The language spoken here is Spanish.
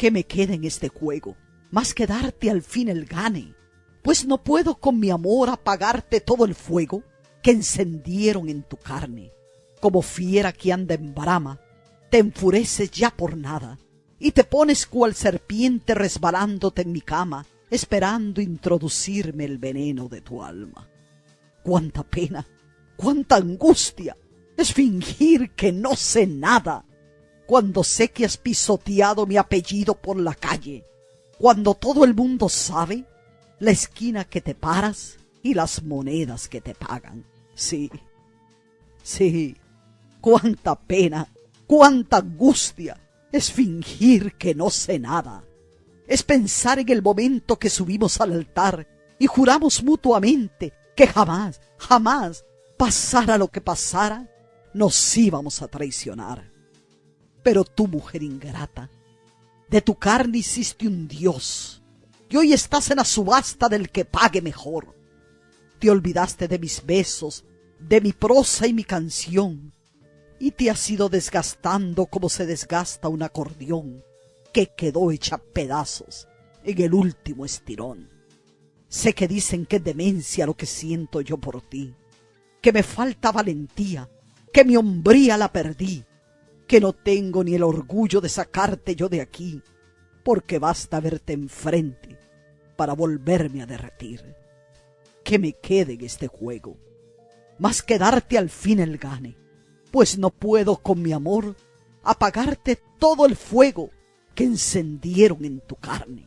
que me quede en este juego, más que darte al fin el gane, pues no puedo con mi amor apagarte todo el fuego que encendieron en tu carne. Como fiera que anda en brama, te enfureces ya por nada, y te pones cual serpiente resbalándote en mi cama, esperando introducirme el veneno de tu alma. Cuánta pena, cuánta angustia es fingir que no sé nada, cuando sé que has pisoteado mi apellido por la calle, cuando todo el mundo sabe la esquina que te paras y las monedas que te pagan. Sí, sí, cuánta pena, cuánta angustia es fingir que no sé nada. Es pensar en el momento que subimos al altar y juramos mutuamente que jamás, jamás, pasara lo que pasara, nos íbamos a traicionar. Pero tú, mujer ingrata, de tu carne hiciste un dios, y hoy estás en la subasta del que pague mejor. Te olvidaste de mis besos, de mi prosa y mi canción, y te has ido desgastando como se desgasta un acordeón que quedó hecha pedazos en el último estirón. Sé que dicen que es demencia lo que siento yo por ti, que me falta valentía, que mi hombría la perdí, que no tengo ni el orgullo de sacarte yo de aquí, porque basta verte enfrente para volverme a derretir. Que me quede en este juego, más que darte al fin el gane, pues no puedo con mi amor apagarte todo el fuego que encendieron en tu carne.